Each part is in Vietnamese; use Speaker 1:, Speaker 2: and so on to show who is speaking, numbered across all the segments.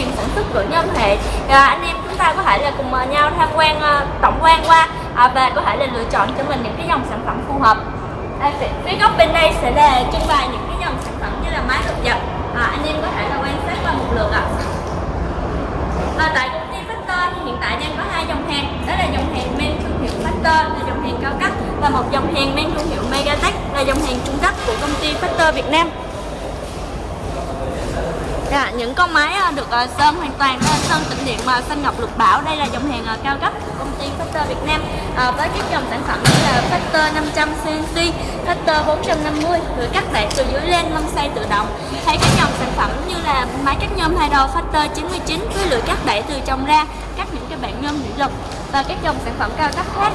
Speaker 1: chuyên sản xuất gỗ nhôm hệ à, anh em chúng ta có thể là cùng à, nhau tham quan à, tổng quan qua à, và có thể là lựa chọn cho mình những cái dòng sản phẩm phù hợp. À, phía góc bên đây sẽ là trưng bày những cái dòng sản phẩm như là máy đột dập à, anh em có thể là quan sát qua một lượt ạ. À. tại công ty Factor thì hiện tại đang có hai dòng hàng đó là dòng hàng men thương hiệu Factor là dòng hàng cao cấp và một dòng hàng men thương hiệu Megatech là dòng hàng trung cấp của công ty Factor Việt Nam. Dạ, những con máy ờ, được ờ, sơn hoàn toàn đó là sơn tĩnh điện mà xanh ngọc lục bảo đây là dòng hàng ờ, cao cấp của công ty Factor Việt Nam à, với các dòng sản phẩm như là Factor 500 CNC, Factor 450 được cắt đạn từ dưới lên mâm xay tự động. Hay các dòng sản phẩm như là máy cắt nhôm hai đầu Factor 99 với lưỡi cắt đẩy từ trong ra cắt những cái bản nhôm thủy lực và các dòng sản phẩm cao cấp khác.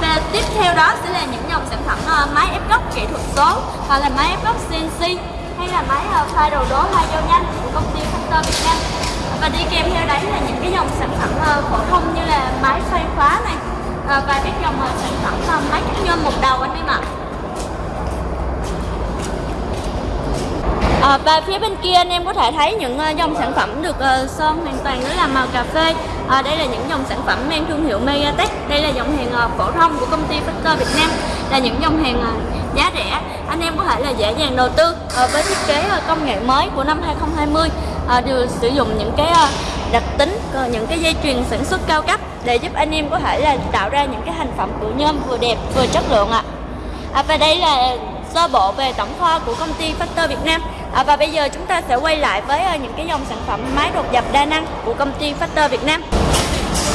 Speaker 1: Và tiếp theo đó sẽ là những dòng sản phẩm máy ép gốc kỹ thuật số hoặc là máy ép gốc CNC hay là máy ờ, uh, pha đồ đố hai dao nhanh của công ty Factor Việt Nam. Và đi kèm theo đấy là những cái dòng sản phẩm ờ, phổ thông như là máy xoay khóa này ờ, và các dòng sản phẩm máy cắt nhôm một đầu anh em ạ. À, và phía bên kia anh em có thể thấy những uh, dòng sản phẩm được uh, sơn hoàn toàn đó là màu cà phê à, đây là những dòng sản phẩm mang thương hiệu Megatech đây là dòng hàng ờ, phổ thông của công ty Factor Việt Nam. Là những dòng hàng ờ, giá rẻ. Anh em có thể là dễ dàng đầu tư với thiết kế công nghệ mới của năm 2020 đều sử dụng những cái đặc tính những cái dây chuyền sản xuất cao cấp để giúp anh em có thể là tạo ra những cái thành phẩm của nhôm vừa đẹp vừa chất lượng ạ. À. à, và đây là sơ bộ về tổng kho của công ty Factor Việt Nam à, và bây giờ chúng ta sẽ quay lại với uh, những cái dòng sản phẩm máy đột dập đa năng của công ty Factor Việt Nam.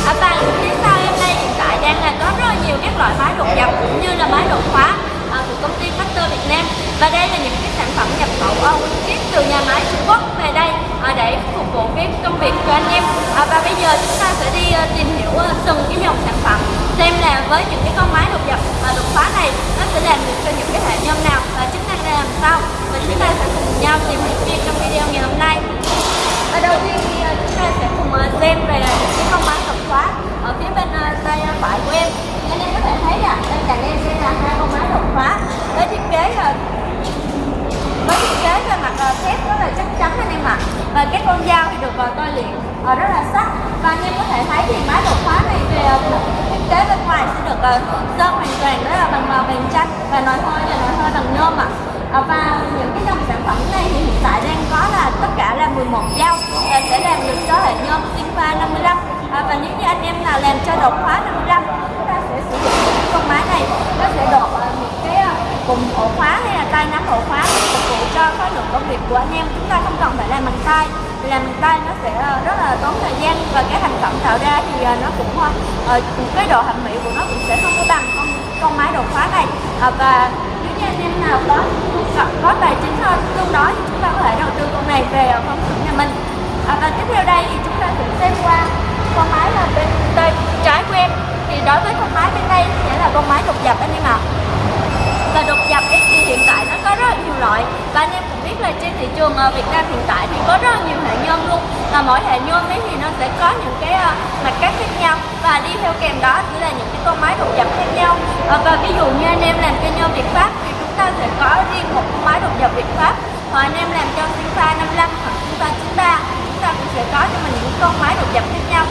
Speaker 1: À, và phía sau em đây hiện tại đang là có rất nhiều các loại máy đột dập cũng như là máy đột khóa à, của công ty Factor Việt Nam. Và đây là những cái sản phẩm nhập khẩu ờ, nguyên chiếc từ nhà máy Trung Quốc về đây à, để phục vụ cái công việc cho anh em. À, và bây giờ chúng ta sẽ đi uh, tìm hiểu uh, từng cái dòng sản phẩm xem là với những cái con máy đột nhập và đột phá này, nó sẽ làm được cho những cái hệ nhôm nào và chức năng ra làm sao. Và chúng ta sẽ cùng nhau tìm hiểu viên trong video ngày hôm nay. Và đầu tiên thì ờ, chúng ta sẽ cùng ờ, xem về những cái con máy đột phá ở phía bên ờ, tay phải của em. Anh em có thể thấy là bên cạnh em đây là hai con máy đột phá. Với thiết kế là với thiết kế về mặt thép rất là chắc chắn anh em ạ. Và cái con dao thì được tôi luyện rất là sắc. Và anh em có thể thấy thì máy đột phá này về kế bên ngoài sẽ được ờ, sơn hoàn toàn đó là bằng màu vàng chanh và nồi hơi là nồi hơi bằng nhôm ạ à. và những cái dòng sản phẩm này thì hiện tại đang có là tất cả là 11 dao và sẽ làm được cho hệ nhôm Sinfa 55 à, và nếu như anh em nào làm cho đột khóa 55 chúng ta sẽ sử dụng cái con máy này nó sẽ đột cùng ổ khóa hay là tay nắm ổ khóa để phục vụ cho khối lượng công việc của anh em. Chúng ta không cần phải làm bằng tay. Vì làm bằng tay nó sẽ ờ, rất là tốn thời gian và cái thành phẩm tạo ra thì ờ, nó cũng ờ, cái độ thẩm mỹ của nó cũng sẽ không có bằng con con máy đồ khóa này. À, và nếu như anh em nào có có tài chính hơn tương đối thì chúng ta có thể đầu tư con này về phòng xưởng nhà mình. À, và tiếp theo đây thì chúng ta cũng xem qua con máy là bên tay trái của em. Thì đối với con máy bên đây sẽ là con máy đột dập anh em ạ và đột dập ấy thì hiện tại nó có rất là nhiều loại. Và anh em cũng biết là trên thị trường ờ, Việt Nam hiện tại thì có rất là nhiều hệ nhôm luôn. Và mỗi hệ nhôm ấy thì nó sẽ có những cái ờ, mặt cắt khác nhau. Và đi theo kèm đó chỉ là những cái con máy đột dập khác nhau. Ờ, và ví dụ như anh em làm cho nhôm Việt Pháp thì chúng ta sẽ có riêng một con máy đột dập Việt Pháp. Hoặc anh em làm cho Sinfa 55 hoặc Sinfa 93 chúng ta cũng sẽ có cho mình những con máy đột dập khác nhau.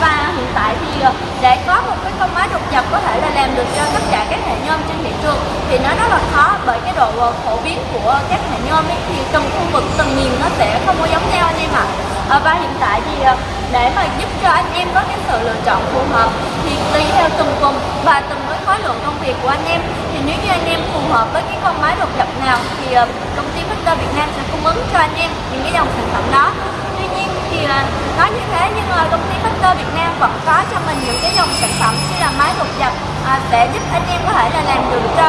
Speaker 1: Và hiện tại thì để có một cái con máy đột dập có thể là làm được cho tất cả các hệ nhôm trên thị trường thì nó rất là khó bởi cái độ ờ, phổ biến của các hệ nhôm ấy thì từng khu vực, từng miền nó sẽ không có giống nhau anh em ạ à. và hiện tại thì ờ, để mà giúp cho anh em có cái sự lựa chọn phù hợp, thì tùy theo từng vùng và từng với khối lượng công việc của anh em thì nếu như anh em phù hợp với cái con máy đột nhập nào thì công ty Victor Việt Nam sẽ cung ứng cho anh em những cái dòng sản phẩm đó tuy nói như thế nhưng mà công ty Factor Việt Nam vẫn có cho mình những cái dòng sản phẩm như là máy đột dập à, sẽ giúp anh em có thể là làm được cho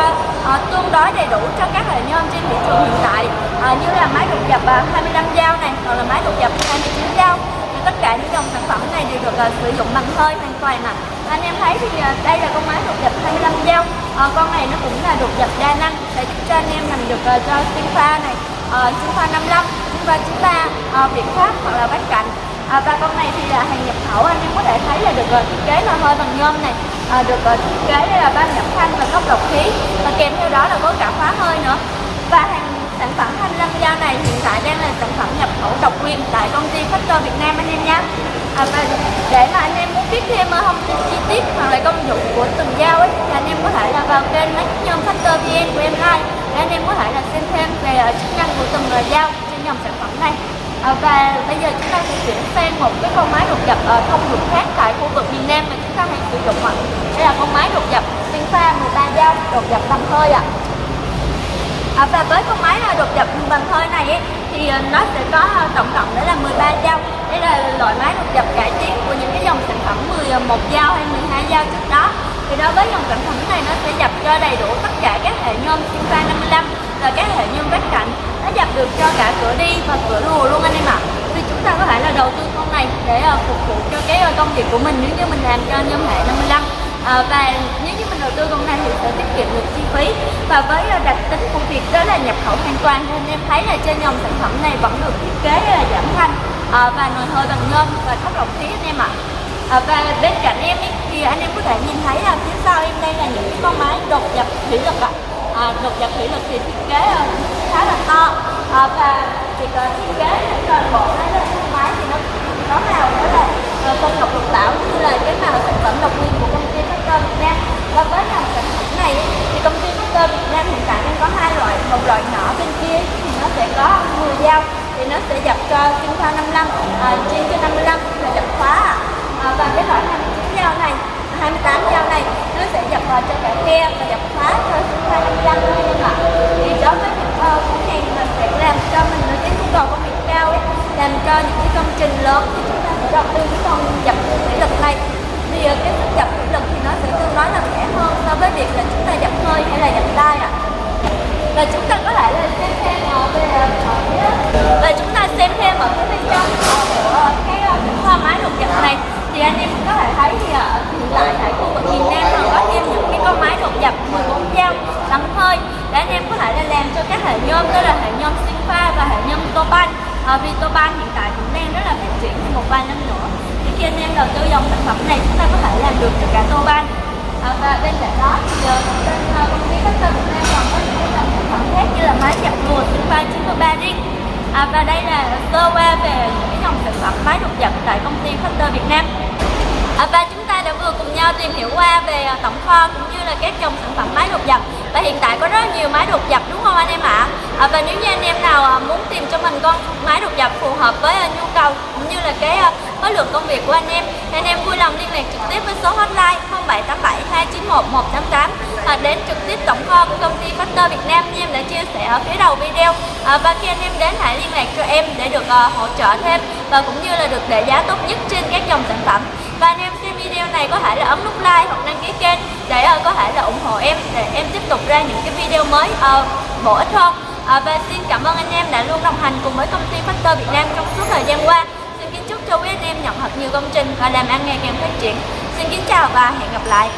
Speaker 1: à, tương đối đầy đủ cho các hệ nhôm trên thị trường hiện tại. À, như là máy đột dập à, 25 dao này hoặc là máy đột dập 29 dao tất cả những dòng sản phẩm này đều được à, sử dụng bằng hơi hoàn toàn ạ anh em thấy thì à, đây là con máy đột dập 25 dao à, con này nó cũng là đột dập đa năng sẽ giúp cho anh em làm được à, cho pha này sinh à, pha 55 Sinfa 93 à, Việt Pháp hoặc là bát Cạnh à, và con này thì là hàng nhập khẩu. Anh em có thể thấy là được uh, thiết kế là hơi bằng nhôm này à, được uh, thiết kế là ba nhập thanh và góc độc khí và kèm theo đó là có cả khóa hơi nữa. Và hàng sản phẩm 25 dao này hiện tại đang là sản phẩm nhập khẩu độc quyền tại công ty Factor Việt Nam anh em nhé. À, và để mà anh em muốn biết thêm thông tin chi tiết hoặc là công dụng của từng dao ấy thì anh em có thể là vào kênh máy nhôm Factor VN của em like để anh em có thể là xem thêm về ờ, chức năng của từng loại dao trên dòng sản phẩm này. À, và bây giờ chúng ta sẽ chuyển sang một cái con máy đột dập ở ờ, thông dụng khác tại khu vực miền Nam mà chúng ta hay sử dụng ạ. Đây là con máy đột dập Sinfa 13 dao đột dập bằng hơi ạ. À, và với con máy đột dập bằng hơi này ấy, thì nó sẽ có tổng cộng đó là 13 dao đây là loại máy đột dập cải tiến của những cái dòng sản phẩm 11 dao hay 12 dao trước đó thì đối với dòng sản phẩm này nó sẽ dập cho đầy đủ tất cả các hệ nhôm Sinfa 55 và các hệ nhôm vách cạnh nó dập được cho cả cửa đi và cửa lùa luôn anh em ạ. Thì chúng ta có thể là đầu tư con này để uh, phục vụ cho cái uh, công việc của mình nếu như mình làm cho nhôm hệ 55 à, ờ, và nếu như mình đầu tư con này thì sẽ tiết kiệm được chi phí. Và với đặc tính của việc đó là nhập khẩu hoàn toàn nên em thấy là trên dòng sản phẩm này vẫn được thiết kế là giảm thanh à, và nồi hơi bằng nhôm và thấp lọc khí anh em ạ. à, À, và bên cạnh em ý, thì anh em có thể nhìn thấy là phía sau em đây là những cái con máy đột nhập thủy lực ạ. À, đột nhập thủy lực thì thiết kế khá là to. À, và việc à, thiết kế toàn bộ đấy là con máy thì nó có màu đó là à, công phân ngọc lục bảo như là cái màu sản phẩm độc quyền của công ty Factor Việt Nam. Và với dòng sản phẩm này ý, thì công ty Factor Việt Nam hiện tại đang có hai loại một loại nhỏ bên kia thì nó sẽ có 10 dao thì nó sẽ dập cho kim pha 55 à, chia cho 55 là dập khóa à, và cái loại 29 dao này 28 dao này nó sẽ dập vào cho cả khe và dập khóa cho chúng ta 55 thôi em ạ thì đối với những uh, khách hàng mình sẽ làm cho mình cái nhu cầu công việc cao ấy, làm cho những cái công trình lớn thì chúng ta sẽ đầu tư cái con dập thủy lực này. Thì uh, cái sức dập thủy lực thì nó sẽ tương đối là rẻ hơn so với việc là chúng ta dập hơi hay là dập tay ạ. Và chúng ta có thể là xem thêm ở về ờ, và chúng ta xem thêm ở phía bên trong của cái hoa máy đột dập này thì anh em có thể thấy thì ở hiện tại tại khu vực miền Nam còn có thêm những cái con máy đột dập 14 dao lắm hơi để anh em có thể là làm cho các hệ nhôm đó là hệ nhôm sinh pha và hệ nhôm Topan. À, vì Topan hiện tại cũng đang rất là phát triển trong một vài năm nữa. Thì khi anh em đầu tư dòng sản phẩm này chúng ta có thể làm được cho cả Topan. À, và bên cạnh đó thì bên công ty Factor Việt Nam còn có những cái dòng sản phẩm khác như là máy dập lùa pha, 93 ring à, và đây là sơ qua về những cái dòng sản phẩm máy đột dập tại công ty Factor Việt Nam. À, và chúng ta đã vừa cùng nhau tìm hiểu qua về à, tổng kho cũng như là các dòng sản phẩm máy đột dập và hiện tại có rất nhiều máy đột dập đúng không anh em ạ? À, và nếu như anh em nào à, muốn tìm cho mình con máy đột dập phù hợp với nhu cầu cũng như là cái khối lượng công việc của anh em thì anh em vui lòng liên lạc trực tiếp với số hotline 0787 291 188 à, đến trực tiếp tổng kho của công ty Factor Việt Nam như em đã chia sẻ ở phía đầu video. À, và khi anh em đến hãy liên lạc cho em để được uh, hỗ trợ thêm và cũng như là được để giá tốt nhất trên các dòng sản phẩm và anh em xem video này có thể là ấn nút like hoặc đăng ký kênh. Để uh, có thể là ủng hộ em để em tiếp tục ra những cái video mới uh, bổ ích hơn. Uh, và xin cảm ơn anh em đã luôn đồng hành cùng với công ty Factor Việt Nam trong suốt thời gian qua. Xin kính chúc cho quý anh em nhận thật nhiều công trình và làm ăn ngày càng phát triển. Xin kính chào và hẹn gặp lại.